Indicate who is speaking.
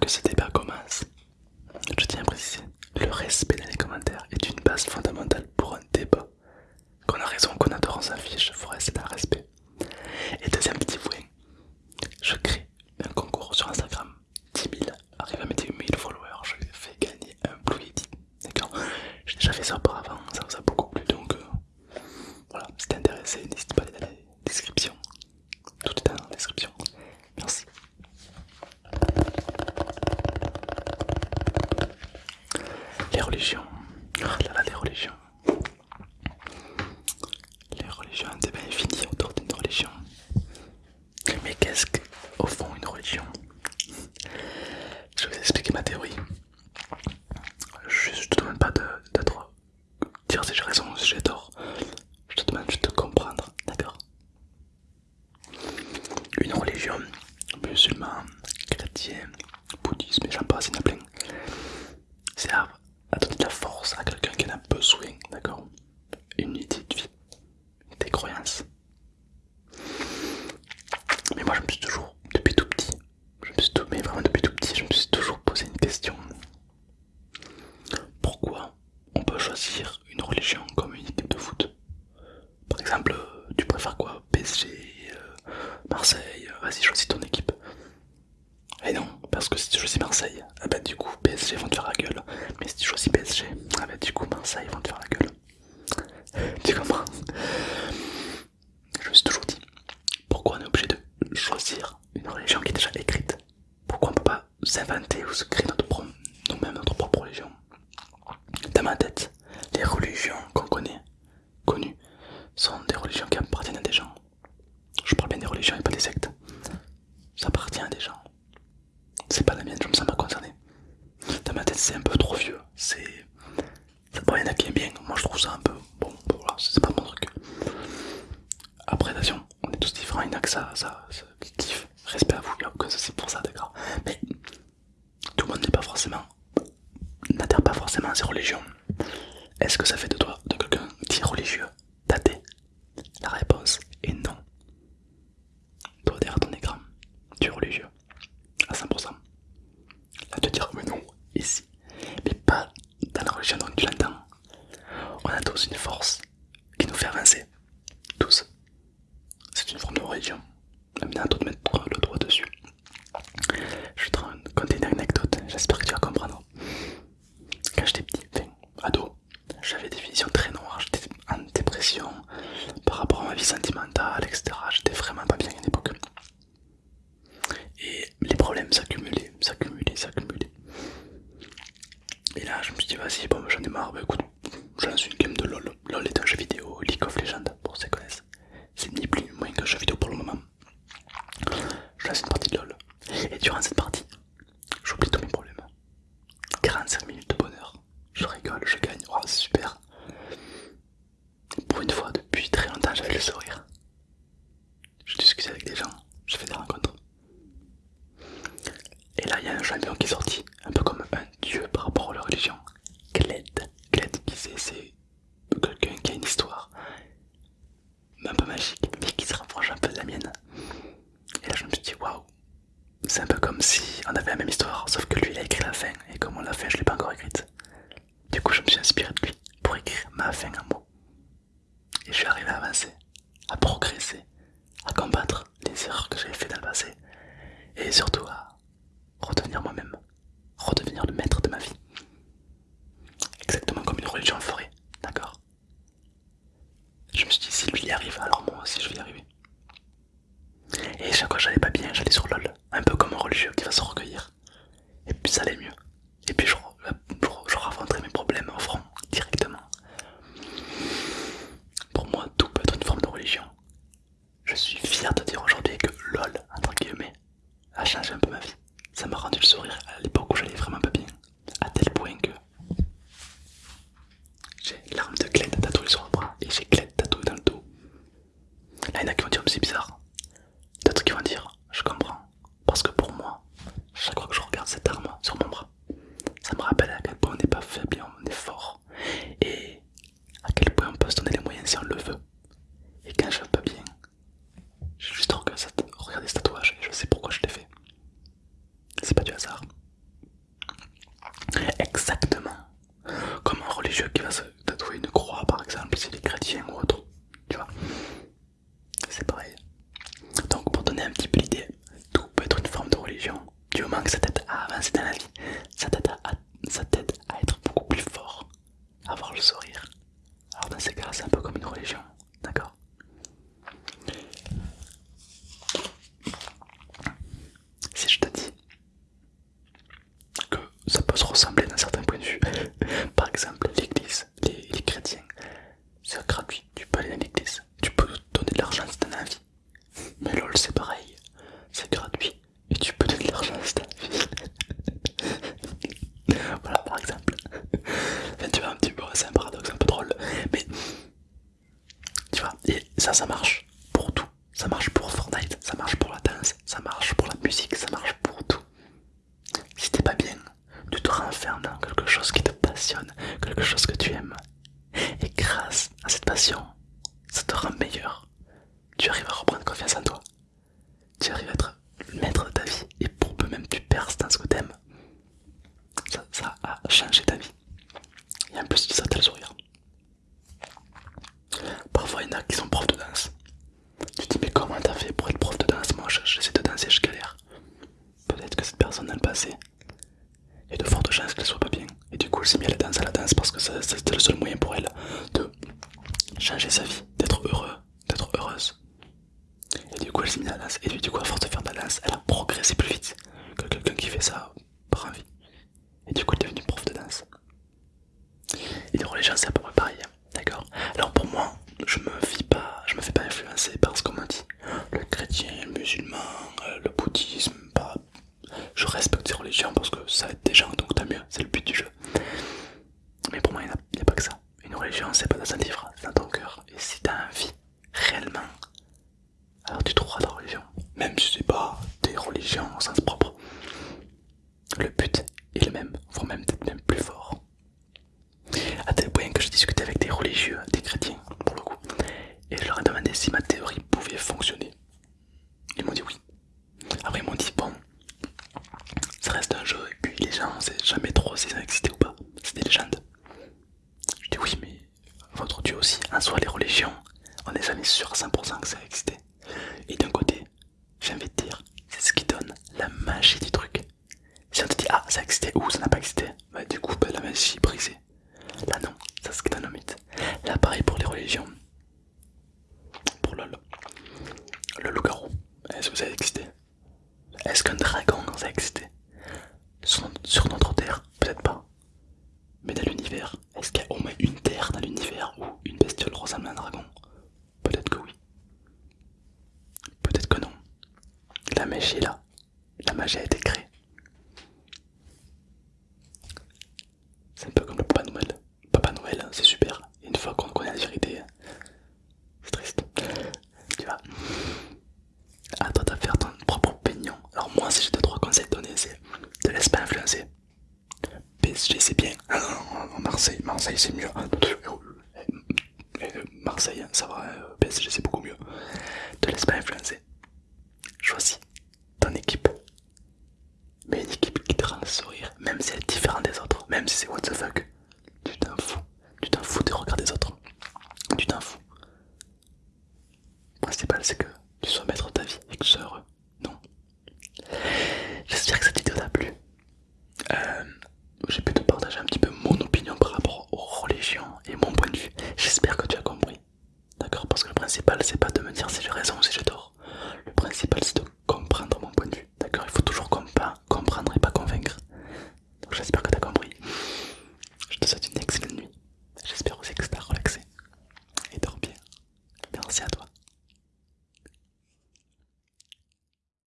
Speaker 1: que ce débat commence, je tiens à préciser, le respect dans les commentaires est une base fondamentale pour un débat. Qu'on a raison qu'on adore, on s'affiche, il faut rester dans le respect. religions. Oh là là, les religions. Les religions, un débat infini autour d'une religion. Mais qu'est-ce qu'au fond une religion? Je vais vous expliquer ma théorie. Je ne te demande pas de, dire si j'ai raison ou si j'ai tort. Marseille, vas-y choisis ton équipe. Et non, parce que si tu choisis Marseille, ah bah, du coup PSG vont te faire la gueule. Mais si tu choisis PSG, ah bah, du coup Marseille vont te faire la gueule. Tu comprends? Je me suis toujours dit, pourquoi on est obligé de choisir une religion qui est déjà écrite? Pourquoi on peut pas s'inventer ou se créer notre nous-mêmes notre propre religion? Dans ma tête, un peu trop vieux. C'est. Bon, il y en a qui aiment bien, moi je trouve ça un peu. Bon, voilà, c'est pas mon truc. Après, attention, on est tous différents, il n'y en a que ça, ça, ça kiff. Respect à vous, il n'y a aucun souci pour ça, d'accord Mais tout le monde n'est pas forcément. n'adhère pas forcément à ses religions. Est-ce que ça fait de toi, de quelqu'un qui est religieux? région. De mettre le doigt dessus. Je vais te raconter une anecdote, j'espère que tu vas comprendre. Quand j'étais petit, enfin, ado, j'avais des visions très noires, j'étais en dépression par rapport à ma vie sentimentale, etc. J'étais vraiment pas bien à l'époque. Et les problèmes s'accumulaient, s'accumulaient, s'accumulaient. Et là, je me suis dit, vas-y, bon, j'en ai marre, bah, écoute, God, peut se ressembler d'un certain point de vue, par exemple l'église, les, chrétiens, c'est gratuit, tu peux aller à l'église, tu peux donner de l'argent si t'en as envie. Mais lol c'est pareil, c'est gratuit et tu peux donner de l'argent si t'as envie. voilà par exemple. tu vois un petit peu, c'est un paradoxe un peu drôle, mais tu vois, et ça ça marche pour tout. Ça marche pour Fortnite, ça marche pour la danse, ça marche pour la musique, ça marche pour tout. Si t'es pas bien, tu te renfermes dans quelque chose qui te passionne, quelque chose que tu aimes. Et grâce à cette passion, ça te rend meilleur. Tu arrives à reprendre confiance en toi. Tu arrives à être le maître de ta vie. Et pour peu même tu perces dans ce que t'aimes. Ça, ça a changé ta vie. Et en plus, ça t'as le sourire. Parfois, il y en a qui sont profs de danse. Tu te dis, mais comment t'as fait pour être prof de danse Moi, j'essaie de danser, je galère. Peut-être que cette personne a le passé. Et de fortes chances qu'elle soit pas bien. Et du coup, elle s'est mis à la danse à la danse parce que c'était le seul moyen pour elle de changer sa vie, d'être heureux, d'être heureuse. Et du coup, elle s'est mise à la danse. Et du coup, à force de faire de la danse, elle a progressé plus vite que quelqu'un qui fait ça par envie. Et du coup, elle est devenue prof de danse. Et les gens, c'est à peu près pareil. D'accord? Alors pour moi, je me fie pas, je me fais pas influencer par ce qu'on m'a dit. Le chrétien, le musulman, euh, le bouddhisme, pas. Je respecte ces religions parce que ça aide des gens, donc tant mieux, c'est le but du jeu. Mais pour moi, il n'y a, pas que ça. Une religion, c'est pas dans un livre, c'est dans ton cœur. Et si t'as envie, réellement, alors tu trouveras ta religion. Même si c'est pas des religions au sens propre. Le but est le même, voire même peut-être même plus fort. À tel point que je discutais avec des religieux, des chrétiens pour le coup, et je leur ai demandé si ma théorie pouvait fonctionner. Ils m'ont dit oui. Après ils m'ont dit bon, ça reste un jeu et puis les gens on sait jamais trop si ça existé ou pas, c'est des légendes. Je dis oui mais votre dieu aussi, en soi les religions, on n'est jamais sûr à 100% que ça a existé. Et d'un côté, j'ai envie de dire, c'est ce qui donne la magie du truc. Si on te dit ah ça a existé ou ça n'a pas existé, bah du coup bah, la magie brisée. Là non, c'est ce qui donne le mythe. Là pareil pour les religions. Pour le, le loup-garou, est-ce que ça existé? Est-ce qu'un dragon ça a existé? Sur, notre terre? Peut-être pas. Mais dans l'univers, est-ce qu'il y a au moins une terre dans l'univers où une bestiole ressemble à un dragon? Peut-être que oui. Peut-être que non. La magie est là. La magie a été créée. c'est bien. Ah, Marseille, Marseille c'est mieux. Euh, euh, Marseille, hein, ça va, euh, PSG c'est beaucoup mieux. Te laisse pas influencer. Choisis ton équipe. Mais une équipe qui te rend sourire, même si elle est différente des autres, même si c'est what the fuck. Tu t'en fous, tu t'en fous c'est pas de me dire si j'ai raison ou si j'ai tort. Le principal c'est de